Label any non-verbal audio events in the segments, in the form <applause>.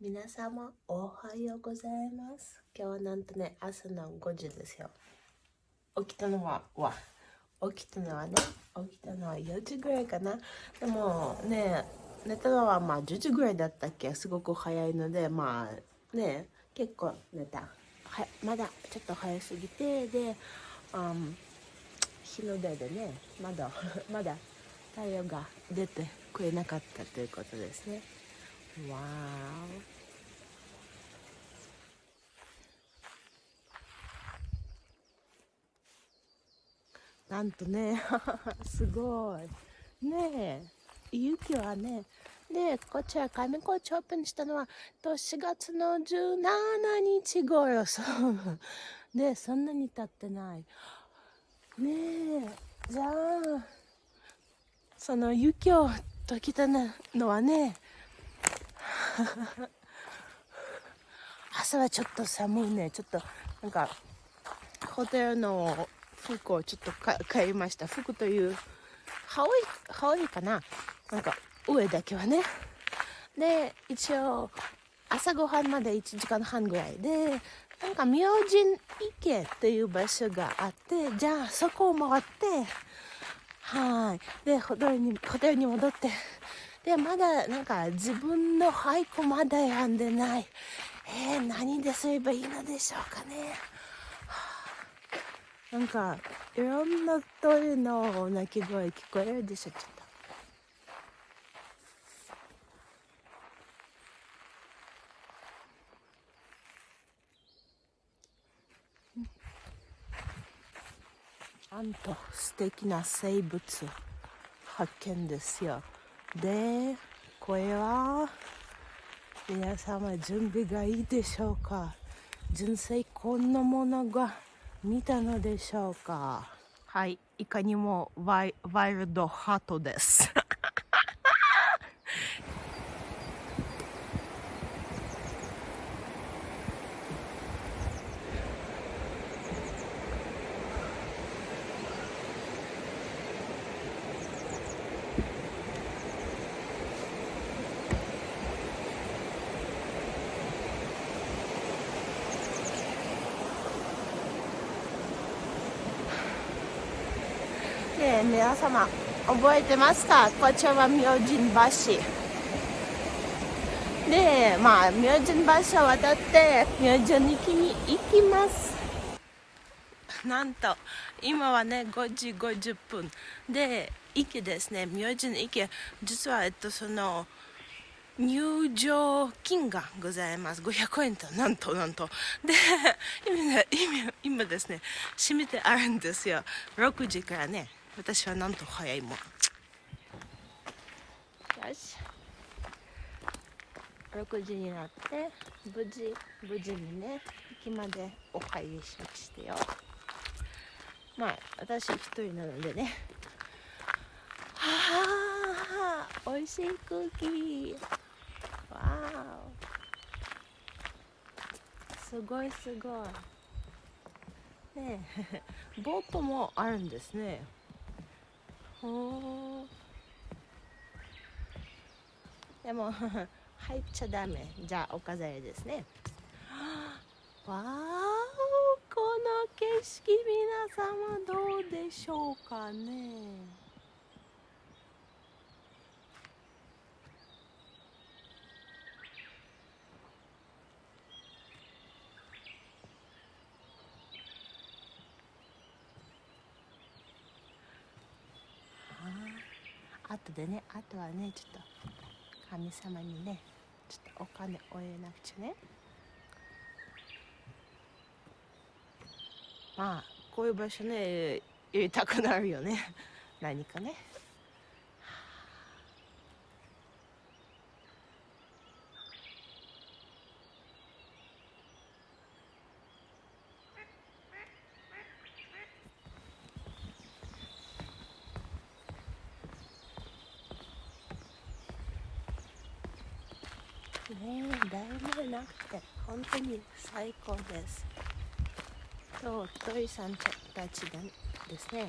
皆様おはようございます。今日はなんとね朝の5時ですよ。起きたのはわ？起きたのはね起きたのは4時ぐらいかな。でもね寝たのはまあ10時ぐらいだったっけ？すごく早いのでまあね結構寝た。はまだちょっと早すぎてで、うん、日の出でねまだ <laughs> まだ太陽が出てくれなかったということですねわーなんとね <laughs> すごい。ねえ雪はねでこちら上高地オープンしたのは4月の17日頃そう。でそんなに経ってない。ねえじゃあその雪を解きたのはね朝はちょっと寒いね。ちょっとなんかホテルの服をちょっと買いました。服という羽織羽織かな。なんか上だけはね。で一応朝ごはんまで1時間半ぐらいでなんか明神池っていう場所があってじゃあそこを回ってはい。でホテルに戻ってでまだなんか自分の俳句まだ選んでない。えー、何ですればいいのでしょうかね、なんかいろんな鳥の鳴き声聞こえるでしょちょっと。なんと素敵な生物発見ですよ。で、これは皆様準備がいいでしょうか？純正こんなものが見たのでしょうか？はい、いかにもワイワイルドハートです。ね皆様覚えてますか？こちらは明神橋。でまあ明神橋を渡って明神池に行きます。なんと今はね5時50分。で池ですね。明神池実はえっとその入場金がございます。500円と、なんとなんと。で、今今今ですね、閉めてあるんですよ。6時からね、私はなんと早いもん。よし。6時になって無事無事にね駅までお入りしましてよ。まあ私一人なのでね。はあ美味しい空気。わーすごいすごい。ねえ <laughs> ボートもあるんですね。でも <laughs> 入っちゃダメ。じゃあお飾りですね。<gasps> わーこの景色皆様どうでしょうかね。あとでねあとはねちょっと神様にねちょっとお金を入れなくちゃね。まあこういう場所ね入れたくなるよね。何かね。ね誰もいなくて本当に最高です。と鳥さんたちがですね。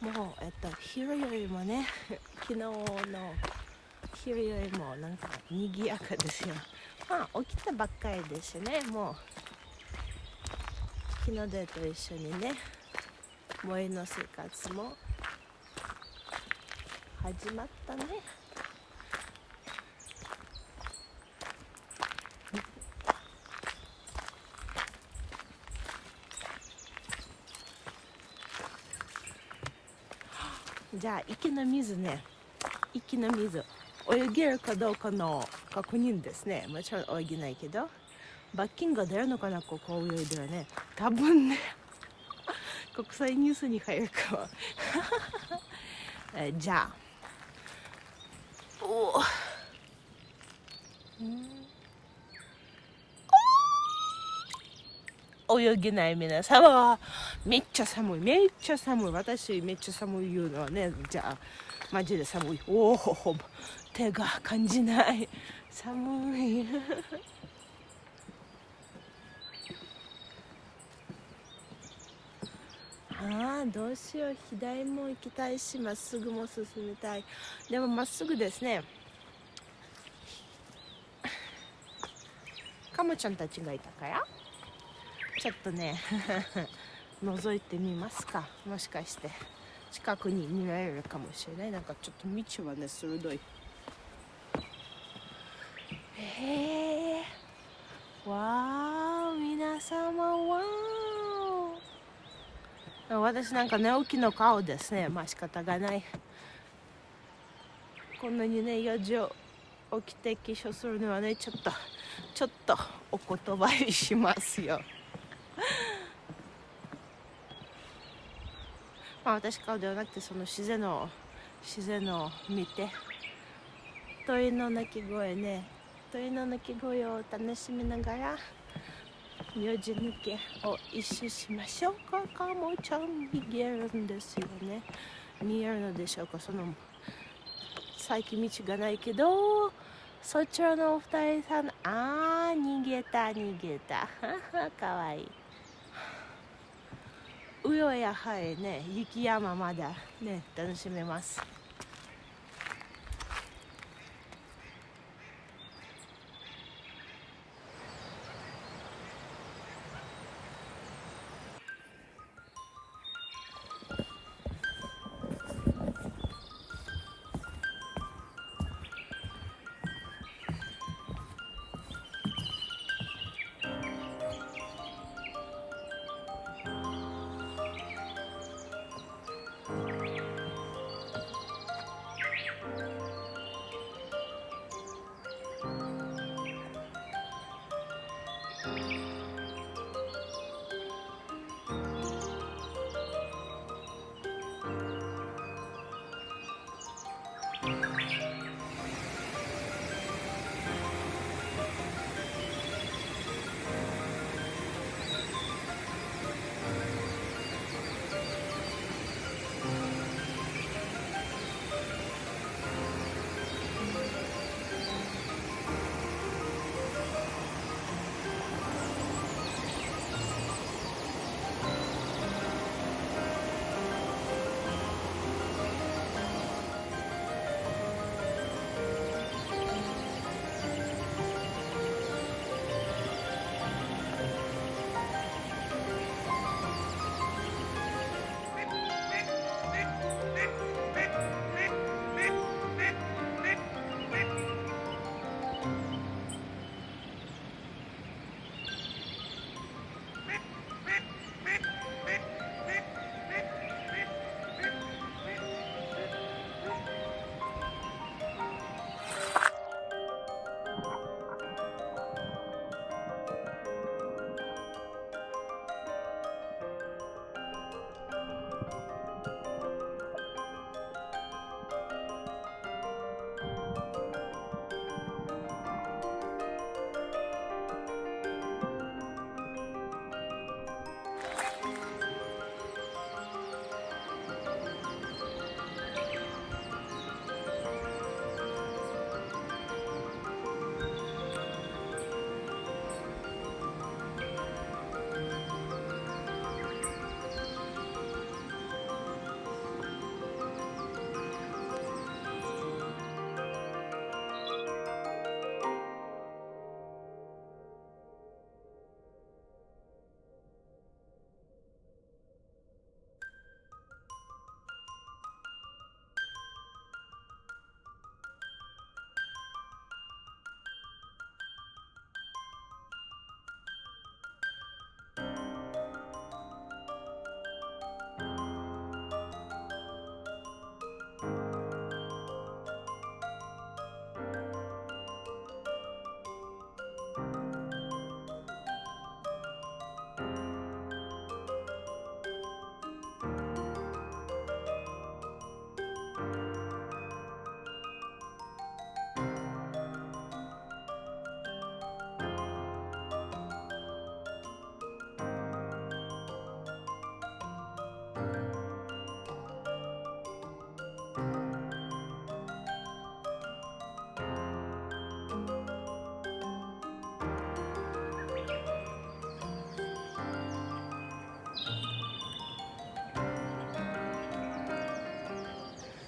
もう、えっと、昼よりもね <laughs> 昨日の昼よりもなんか賑やかですよ。まあ起きたばっかりですね。もう日の出と一緒にね萌えの生活も始まったね。じゃあ池の水ね。池の水。泳げるかどうかの確認ですね。もちろん泳げないけど。罰金が出るのかな？ここ泳いではね。多分ね。国際ニュースに入るかはえ <laughs> じゃあ。お。お。泳げない皆様。めっちゃ寒い。めっちゃ寒い。私めっちゃ寒い言うのはねじゃあマジで寒い。おお手が感じない。寒い。ああどうしよう。左も行きたいしまっすぐも進みたい。でもまっすぐですね。カモちゃんたちがいたからちょっとね。覗いてみますか。もしかして。近くに見られるかもしれない。なんかちょっと道はね鋭い。へえわー皆様わー。私なんか寝起きの顔ですね。まあ仕方がない。こんなにね4時起きて化粧するのはねちょっとちょっとお言葉にしますよまあ私顔ではなくてその自然の自然を見て鳥の鳴き声ね。鳥の鳴き声を楽しみながら名字抜けを一周しましょうか。かもちゃん見えるんですよね。見えるのでしょうか。その最近道がないけどそちらのお二人さんあー逃げた逃げた。<laughs> かわいい。うよやはりね雪山まだね楽しめます。